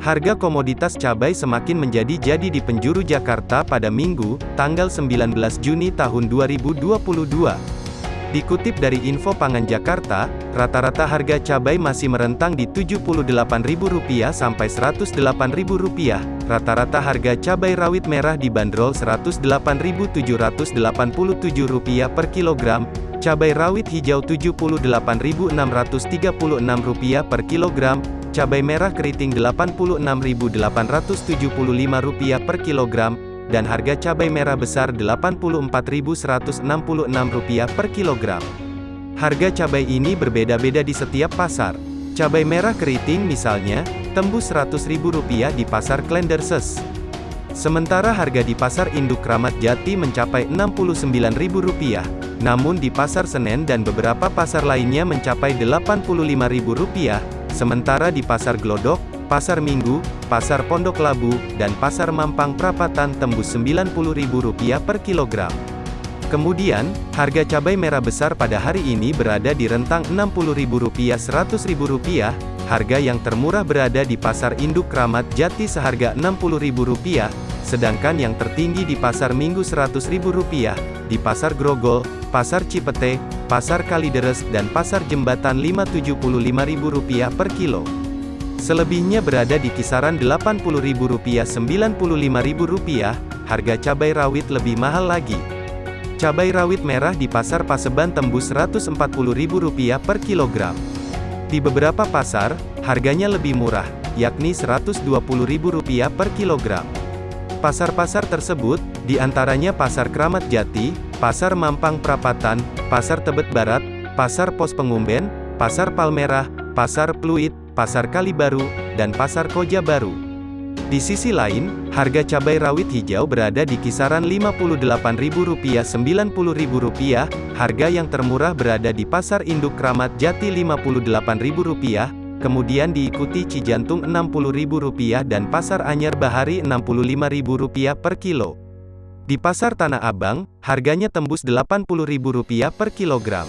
Harga komoditas cabai semakin menjadi jadi di penjuru Jakarta pada Minggu, tanggal 19 Juni tahun 2022. Dikutip dari Info Pangan Jakarta, rata-rata harga cabai masih merentang di Rp78.000 sampai Rp108.000. Rata-rata harga cabai rawit merah dibanderol Rp108.787 per kilogram, cabai rawit hijau Rp78.636 per kilogram, cabai merah keriting Rp86.875 per kilogram, dan harga cabai merah besar Rp84.166 per kilogram. Harga cabai ini berbeda-beda di setiap pasar. Cabai merah keriting misalnya, tembus Rp100.000 di pasar Klenderses. Sementara harga di pasar induk Kramat Jati mencapai Rp69.000, namun di pasar Senen dan beberapa pasar lainnya mencapai Rp85.000, Sementara di Pasar Glodok, Pasar Minggu, Pasar Pondok Labu, dan Pasar Mampang Prapatan tembus Rp90.000 per kilogram. Kemudian, harga cabai merah besar pada hari ini berada di rentang Rp60.000 Rp100.000, harga yang termurah berada di Pasar Induk Kramat Jati seharga Rp60.000, sedangkan yang tertinggi di Pasar Minggu Rp100.000, di Pasar Grogol, Pasar Cipete, Pasar Kalideres, dan Pasar Jembatan Rp575.000 per kilo. Selebihnya berada di kisaran Rp80.000 Rp95.000, harga cabai rawit lebih mahal lagi. Cabai rawit merah di Pasar Paseban tembus Rp140.000 per kilogram. Di beberapa pasar, harganya lebih murah, yakni Rp120.000 per kilogram. Pasar-pasar tersebut, di antaranya Pasar Kramat Jati, Pasar Mampang Prapatan, Pasar Tebet Barat, Pasar Pos Pengumben, Pasar Palmerah, Pasar Pluit, Pasar Kalibaru, dan Pasar Koja Baru. Di sisi lain, harga cabai rawit hijau berada di kisaran Rp58.000-Rp90.000, harga yang termurah berada di Pasar Induk Kramat Jati Rp58.000, kemudian diikuti Cijantung Rp60.000 dan Pasar Anyar Bahari Rp65.000 per kilo. Di Pasar Tanah Abang, harganya tembus Rp80.000 per kilogram.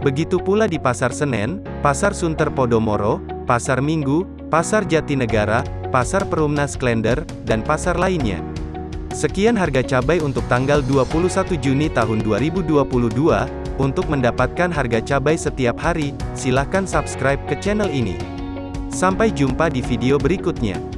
Begitu pula di Pasar Senen, Pasar Sunter Podomoro, Pasar Minggu, Pasar Jatinegara, Pasar Perumnas Klender, dan pasar lainnya. Sekian harga cabai untuk tanggal 21 Juni tahun 2022. Untuk mendapatkan harga cabai setiap hari, silahkan subscribe ke channel ini. Sampai jumpa di video berikutnya.